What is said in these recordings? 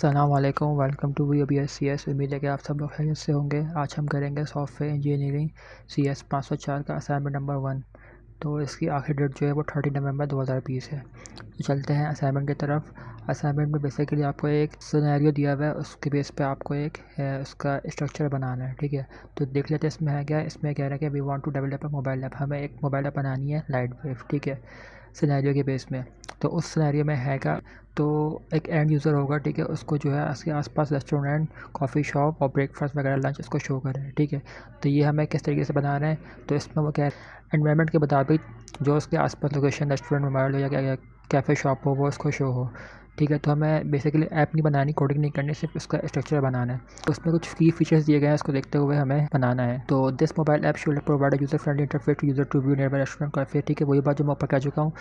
Aslam welcome to V B S C S उम्मीद है कि आप सब लोग खैरियत से होंगे। आज हम करेंगे सॉफ्टवेयर इंजीनियरिंग सी एस पाँच सौ चार का असाइनमेंट नंबर वन। तो इसकी आखिरी डेट जो है वो थर्टी नवंबर दो हज़ार बीस है। तो चलते हैं असाइनमेंट की तरफ़। असाइनमेंट में बेसिकली आपको एक सिनेरियो दिया हुआ है, उसके बेस पे आपको एक उसका स्ट्रक्चर बनाना है, ठीक है? तो देख लेते हैं इसमें है क्या। इसमें कह रहा है कि we want to develop a mobile app हमें एक मोबाइल ऐप बनानी है लाइट वेव ठीक है? सिनेरियो के बेस में। तो उस सिनेरियो में है क्या? तो एक एंड यूज़र होगा, ठीक है? उसको जो है, उसके आसपास रेस्टोरेंट कॉफ़ी शॉप और ब्रेकफास्ट वगैरह लंच उसको शो कर रहे हैं, ठीक है? तो ये हमें किस तरीके से बना रहे हैं? तो इसमें वो क्या इन्वायरमेंट के मुताबिक जो उसके आसपास लोकेशन रेस्टोरेंट मोबाइल हो या कैफ़े शॉप हो, वो उसको शो हो। ठीक है तो हमें बेसिकली ऐप नहीं बनानी कोडिंग नहीं करनी, सिर्फ़ उसका स्ट्रक्चर बनाना है। तो उसमें कुछ की फीचर्स दिए गए हैं, उसको देखते हुए हमें बनाना है। तो this mobile app should provide user friendly interface user to view nearby restaurant काफ़ी ठीक है? वही बात जो मैं ऊपर कह चुका हूँ।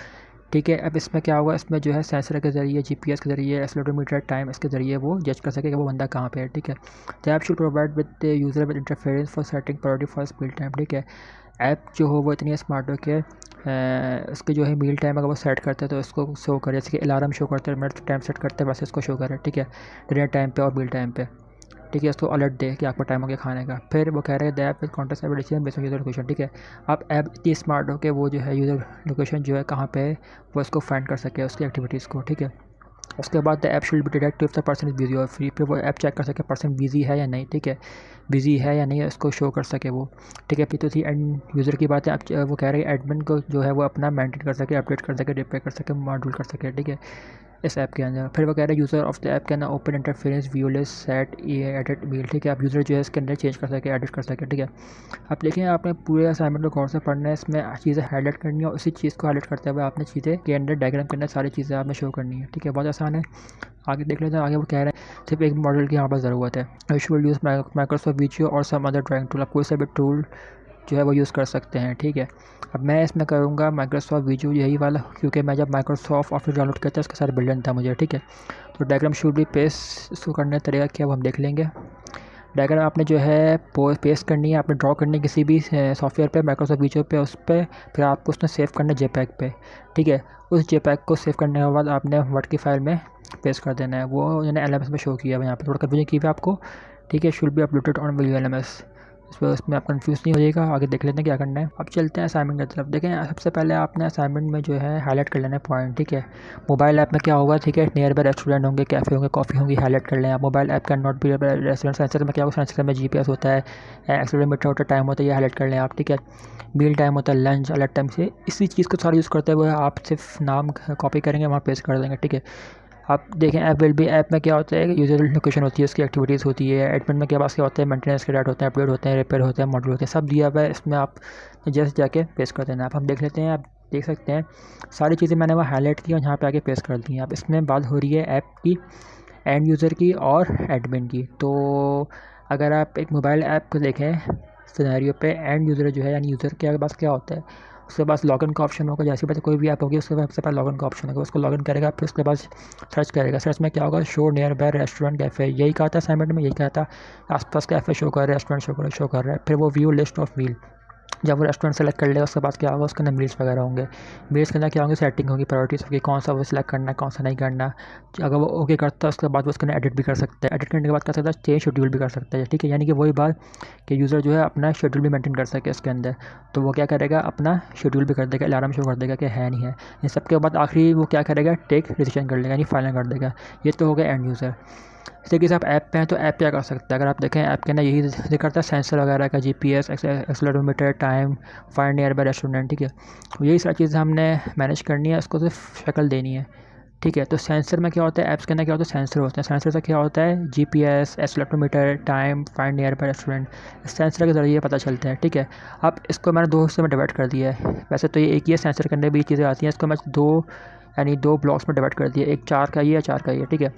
ठीक है, अब इसमें क्या होगा? इसमें जो है सेंसर के ज़रिए जीपीएस के ज़रिए एक्सलोडोमीटर टाइम इसके ज़रिए वो जज कर सके कि वो बंदा कहाँ पे है, ठीक है? तो app should provide with user with interference for setting priority for speed time ठीक है? ऐप जो हो वो इतनी स्मार्ट हो कि इसके जो है मील टाइम अगर वो सेट करते हैं तो इसको शो करे, जैसे कि अलार्म शो करते हैं मिनट टाइम सेट करते हैं वैसे इसको शो करे, ठीक है? डिनर टाइम पे और मील टाइम पे, ठीक है? इसको अलर्ट दे कि आपको टाइम हो गया खाने का। फिर वो कह रहे हैं the app with contact ability base user location ठीक है? आप ऐप इतनी स्मार्ट हो कि वो जो है यूज़र लोकेशन जो है कहाँ पे है, वो इसको फाइंड कर सके, उसकी एक्टिविटीज़ को, ठीक है? उसके बाद the app should be detect if the person is busy और फ्री पे वो ऐप चेक कर सके पर्सन बिज़ी है या नहीं, ठीक है? बिज़ी है या नहीं, उसको शो कर सके वो, ठीक है? फिर तो थी एंड यूज़र की बात है आप, वो कह रहे हैं एडमिन को जो है वो अपना मेंटेन कर सके अपडेट कर सके रिपेयर कर सके मॉड्यूल कर सके, ठीक है? इस ऐप के अंदर। फिर वो कह रहे हैं यूज़र ऑफ़ द ऐप के अंदर open interference viewless set a edit meal ठीक है? आप यूज़र जो है इसके अंदर चेंज कर सके एडिट कर सके, ठीक है? आप देखें, आपने पूरे असाइनमेंट को गौर से पढ़ना है, इसमें चीज़ें हाईलाइट करनी है उसी चीज़ को हाईलाइट करते हुए आपने चीज़ें के अंदर डायग्राम के अंदर सारी चीज़ें आपने शो करनी है, ठीक है? बहुत आसान है। आगे देख लेते हैं, आगे वो कह रहे हैं, सिर्फ़ एक मॉडल की यहाँ पर ज़रूरत है। यूज़ माइक्रोसॉफ्ट वीडियो और सम अदर ड्राइंग टूल आप कोई सा भी टूल जो है वो यूज़ कर सकते हैं, ठीक है? अब मैं इसमें करूँगा माइक्रोसॉफ्ट वीडियो यही वाला, क्योंकि मैं जब माइक्रोसॉफ्ट ऑफ़िस डाउनलोड करता उसके साथ बिल्डन था मुझे, ठीक है? तो डायग्राम शूट भी पेस्ट इसको करने तरीका क्या वो हम देख लेंगे। डायग्राम आपने जो है पेस्ट करनी है, आपने ड्रॉ करनी है किसी भी सॉफ्टवेयर पे माइक्रोसॉफ्ट वीडियो पे, उस पर फिर आपको उसने सेव करना है जेपैक पे, ठीक है? उस जेपैक को सेव करने के बाद आपने वर्ड की फ़ाइल में पेस्ट कर देना है, वो मैंने एल एम एस में शो किया है, यहाँ पर थोड़ा कन्फ्यूज़न की हुई आपको, ठीक है? Should be uploaded on video L इस पर उसमें आप कंफ्यूज नहीं हो जाएगा आगे देख लेते हैं क्या करना है। अब चलते हैं असाइनमेंट की तरफ़। देखें सबसे पहले आपने असाइनमेंट में जो है हाईलाइट कर लेना है पॉइंट ठीक है? मोबाइल ऐप में क्या होगा, ठीक है? नियर बाय रेस्टोरेंट होंगे कैफ़े होंगे कॉफ़ी होंगी हाईलाइट कर लें आप। Mobile app can not be restaurant sensor में क्या होगा? सेंसर में जीपीएस होता है एक्सलोमीटर होता है टाइम होता है, ये हाईलाइट कर लें आप, ठीक है? मील टाइम होता है लंच अलग टाइम से। इसी चीज़ को सारा यूज़ करते हुए आप सिर्फ़ नाम कॉपी करेंगे, वहाँ पेस्ट कर देंगे, ठीक है? आप देखें ऐप विल भी ऐप में क्या होता है यूज़र लोकेशन होती है, उसकी एक्टिविटीज़ होती है एडमिन में क्या पास क्या होता है मेंटेनेंस के डाटा होते हैं अपडेट होते हैं रिपेयर होते हैं मॉडल होते हैं, सब दिया हुआ है, इसमें आप जैसे जाके पेस्ट कर देना। आप, हम देख लेते हैं, आप देख सकते हैं, सारी चीज़ें मैंने वहाँ हाईलाइट की और यहाँ पे आके पेस्ट कर दी हैं। आप इसमें बात हो रही है ऐप की एंड यूज़र की और एडमिन की। तो अगर आप एक मोबाइल ऐप को देखें सिनेरियो पे एंड यूज़र जो है, यानी यूज़र के पास क्या होता है उसके पास लॉगिन का ऑप्शन होगा, जैसे पास कोई भी ऐप होगी, उसके बाद सबसे पास लॉगिन का ऑप्शन होगा। उसको लॉगिन करेगा, फिर उसके बाद सर्च करेगा। सर्च में क्या होगा? Show nearby restaurant cafe यही कहा था असाइनमेंट में, यही कहा था। आसपास कैफ़े शो कर रहा है रेस्टोरेंट शो कर शो कर रहा है। फिर वो व्यू लिस्ट ऑफ़ मील जब वो रेस्टोरेंट सेलेक्ट कर लेगा, उसके बाद क्या होगा, उसके अंदर मील्स वगैरह होंगे। मील्स के अंदर क्या होंगे? सेटिंग होगी प्रायोरिटीज़ होगी, कौन सा वो सिलेक्ट करना है, कौन सा नहीं करना। अगर वो ओके करता है, उसके बाद वो उसके अंदर एडिट भी कर सकता है। एडिट करने के बाद कर सकता है? चेंज शेड्यूल भी कर सकता है, ठीक है? यानी कि वही बात कि यूज़र जो है अपना शेड्यूल भी मेंटेन कर सके उसके अंदर। तो वो क्या करेगा? अपना शेड्यूल भी कर देगा अलार्म शो कर देगा कि है नहीं है। इन सबके बाद आखिरी वो क्या करेगा? टेक डिसीज़न कर लेगा, यानी फाइनल कर देगा। ये तो हो गया एंड यूज़र इस तरीके से आप ऐप पे हैं तो ऐप क्या कर सकते हैं? अगर आप देखें, ऐप के अंदर यही करता है, सेंसर वगैरह का G P S accelerometer time, find nearby restaurant, ठीक है? यही सारी चीज़ें हमने मैनेज करनी है उसको सिर्फ़ शक्ल देनी है, ठीक है? तो सेंसर में क्या होता है, ऐप्स के अंदर क्या होता है, सेंसर होते हैं। सेंसर से क्या होता है G P S accelerometer time, find nearby restaurant sensor के ज़रिए पता चलते हैं, ठीक है? अब इसको मैंने दो हिस्से में डिवाइड कर दिया है। वैसे तो ये एक ही है, सेंसर के अंदर भी चीज़ें आती हैं, इसको मैं दो, यानी दो ब्लॉक्स में डिवाइड कर दिया एक चार का ये है, चार का ये ठीक है?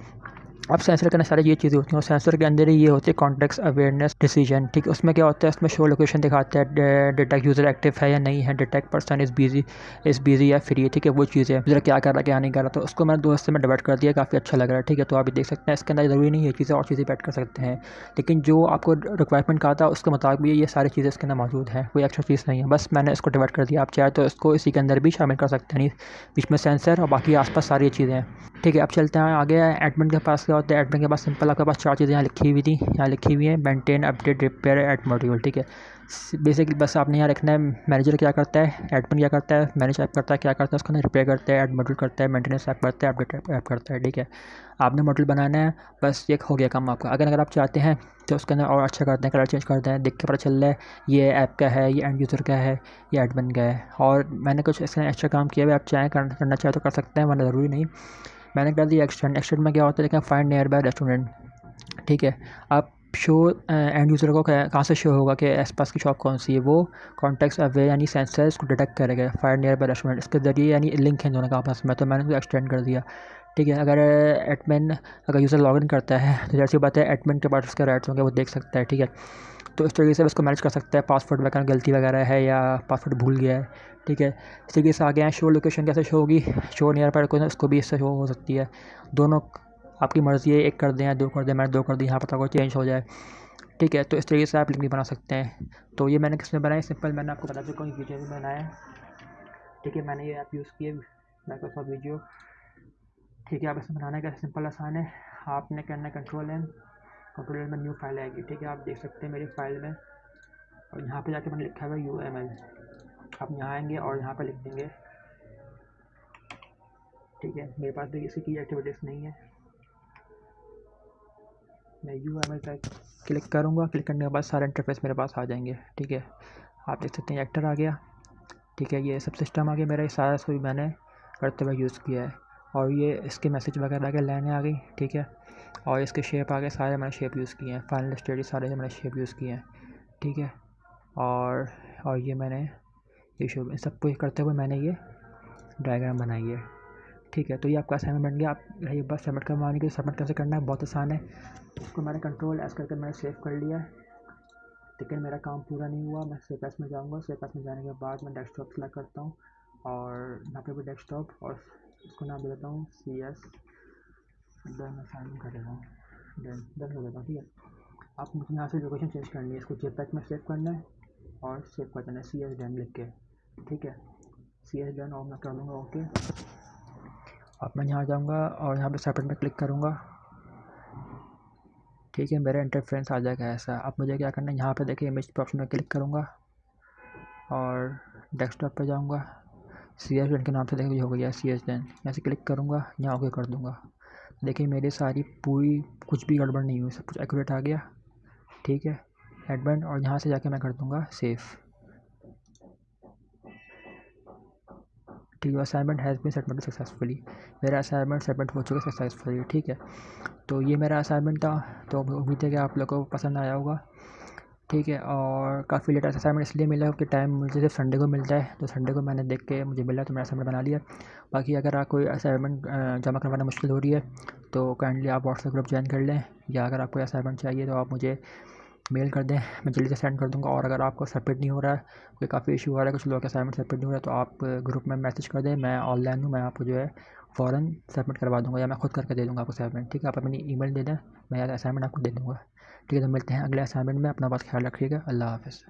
अब सेंसर के अंदर सारी ये चीज़ें होती हैं और सेंसर के अंदर ही ये होती है कॉन्टेक्स अवेयरनेस डिसीज़न ठीक उसमें क्या होता है? इसमें शो लोकेशन दिखाता है डिटेक्ट यूज़र एक्टिव है या नहीं है detect person is busy is busy या फ्री है, ठीक है? वो चीज़ें यूज़र क्या कर रहा है, क्या नहीं कर रहा? तो उसको मैंने दो हिस्से में डिवाइड कर दिया, काफ़ी अच्छा लग रहा है, ठीक है? तो आप देख सकते हैं, इसके अंदर ज़रूरी नहीं है चीज़ें और चीज़ें ऐड कर सकते हैं। लेकिन जो आपको रिक्वायरमेंट कहा था, उसके मुताबिक ये सारी चीज़ें इसके अंदर मौजूद हैं, कोई एक्स्ट्रा चीज़ नहीं है। बस मैंने इसको डिवाइड कर दिया। आप चाहे तो इसको इसी के अंदर भी शामिल कर सकते हैं, बीच में सेंसर और बाकी आसपास सारी चीज़ें हैं। ठीक है, अब चलते हैं आगे। एडमिन के पास क्या होता है? एडमिन के पास सिंपल आपके पास चार चीज़ें यहाँ लिखी हुई थी। यहाँ लिखी हुई है maintain update repair add module ठीक है। बेसिकली बस आपने यहाँ रखना है मैनेजर क्या करता है एडमिन क्या करता है मैनेज ऐप करता है, क्या करता है, उसका रिपेयर करता है एड मॉड्यूल करता है मेंटेनेंस ऐप करता है अपडेट ऐप करता है, ठीक है? आपने मॉडल बनाना है, बस ये हो गया काम आपका। अगर अगर आप चाहते हैं तो उसके अंदर और अच्छा करते हैं कलर चेंज करते हैं देख के पता चल रहा है, ये ऐप का है, ये एंड यूज़र का है, ये एडमिन का है। और मैंने कुछ इसका एक्स्ट्रा काम किया हुआ आप चाहें करना चाहें तो कर सकते हैं, वरना ज़रूरी नहीं। मैंने कर दिया एक्सटेंड एक्सटेंड में क्या होता है देखें फाइंड नियर बाय रेस्टोरेंट ठीक है? आप शो एंड यूज़र को कहाँ से शो होगा कि आस पास की शॉप कौन सी है? वो कॉन्टैक्ट्स अवे यानी सेंसर्स को डिटेक्ट करेगा फायर नियर बाय रेस्टोरेंट इसके ज़रिए यानी लिंक है दोनों का आपस में तो मैंने उसको एक्सटेंड कर दिया। ठीक है, अगर एडमिन अगर यूज़र लॉगिन करता है तो जैसी बात है एडमिन के पास उसके राइट्स होंगे, वो देख सकता है, ठीक है? तो इस तरीके से उसको मैनेज कर सकता है पासवर्ड वगैरह गलती वगैरह है या पासवर्ड भूल गया है, ठीक है? इस तरीके से आगे हैं शो लोकेशन कैसे शो होगी? शो नियर पर उसको भी इससे शो हो सकती है। दोनों आपकी मर्ज़ी है, एक कर दें या दो कर दें, मैंने दो कर दी, यहाँ पर कोई चेंज हो जाए। ठीक है तो इस तरीके से आप लिंक भी बना सकते हैं। तो ये मैंने किसमें बनाया सिंपल मैंने आपको बता चुका हूँ वीडियो में बनाया ठीक है, मैंने ये ऐप यूज़ किए माइक्रोसॉफ्ट वीडियो ठीक है, आप इसमें बनाने का सिंपल आसान है। आपने करना कंट्रोल एम कंट्रोल एम में न्यू फ़ाइल आएगी। ठीक है, आप देख सकते हैं मेरी फ़ाइल में। और यहाँ पे जाके मैंने लिखा हुआ यू एम एल आप यहाँ आएँगे और यहाँ पर लिख देंगे। ठीक है, मेरे पास भी इसकी एक्टिविटीज़ नहीं है। मैं यू एम एल क्लिक करूँगा। क्लिक करने के बाद सारे इंटरफेस मेरे पास आ जाएँगे। ठीक है? आप देख सकते हैं एक्टर आ गया। ठीक है? ये सब सिस्टम आ गया मेरा। ये सारा सभी मैंने करते हुए यूज़ किया है। और ये इसके मैसेज वगैरह आ गए लाइनें आ गई। ठीक है? और इसके शेप आ गए। सारे मैंने शेप यूज़ किए हैं। फाइनल स्टडी सारे मैंने शेप यूज़ किए हैं। ठीक है? और और ये मैंने ये शो सब कुछ करते हुए मैंने ये डायग्राम बनाई है। ठीक है तो ये आपका असाइनमेंट बन गया। आप ये बस सबमिट करवाने के सबमिट कैसे करना है, बहुत आसान है। इसको मैंने कंट्रोल एस करके मैंने सेव कर लिया है। लेकिन मेरा काम पूरा नहीं हुआ, मैं सेव एस में जाऊँगा। सेव एस में जाने के बाद मैं डेस्कटॉप सेलेक्ट करता हूँ और यहाँ पे भी डेस्कटॉप और इसको नाम दे देता हूँ सी एस डन असाइन कर देता हूँ। डन डन कर देता हूँ, ठीक है? आप मुझे यहाँ से लोकेशन चेंज करनी है। इसको जेपैक में सेव करना है और सेव कर देना है सी एस डन लिख के, ठीक है? सी एस डन और मैं कर लूँगा ओके अब मैं यहाँ जाऊँगा और यहाँ पे सेपरेट में क्लिक करूँगा। ठीक है, मेरा इंटरफ्रेंस आ जाएगा ऐसा। अब मुझे क्या करना है? यहाँ पे देखिए इमेज पे ऑप्शन में क्लिक करूँगा और डेस्कटॉप पे जाऊँगा। सी एस के नाम से देखिए हो गया सी एस यहाँ से क्लिक करूँगा, यहाँ ओके कर दूँगा। देखिए, मेरी सारी पूरी कुछ भी गड़बड़ नहीं हुई, सब कुछ एक्यूरेट आ गया। ठीक है एडमेंट और यहाँ से जाके मैं कर दूँगा सेफ़ ठीक है assignment has been submit successfully मेरा असाइनमेंट सबमिट हो चुका है सक्सेसफुली ठीक है? तो ये मेरा असाइनमेंट था तो उम्मीद है कि आप लोगों को पसंद आया होगा, ठीक है? और काफ़ी लेट असाइनमेंट इसलिए मिला कि टाइम मुझे सिर्फ़ संडे को मिलता है तो संडे को मैंने देख के मुझे मिला तो मैंने असाइनमेंट बना लिया। बाकी अगर आप कोई असाइनमेंट जमा करवाना मुश्किल हो रही है तो काइंडली आप व्हाट्सएप ग्रुप ज्वाइन कर लें, या अगर आपको असाइनमेंट चाहिए तो आप मुझे मेल कर दें। मैं जल्दी से सेंड कर दूँगा और अगर आपको सबमिट नहीं हो रहा है, कोई काफ़ी इशू आ रहा है, कुछ लोगों का असाइनमेंट सबमिट नहीं हो रहा है तो आप ग्रुप में मैसेज कर दें। मैं ऑनलाइन हूँ, मैं आपको जो है फ़ौरन सबमिट करवा दूँगा या मैं खुद करके दे दूँगा आपको असाइनमेंट ठीक है? आप अपनी ईमेल दे दें, मैं असाइनमेंट आपको दे दूँगा। ठीक है तो मिलते हैं अगले असाइनमेंट में। अपना बात ख्याल रखिएगा। अल्लाह हाफ़िज़।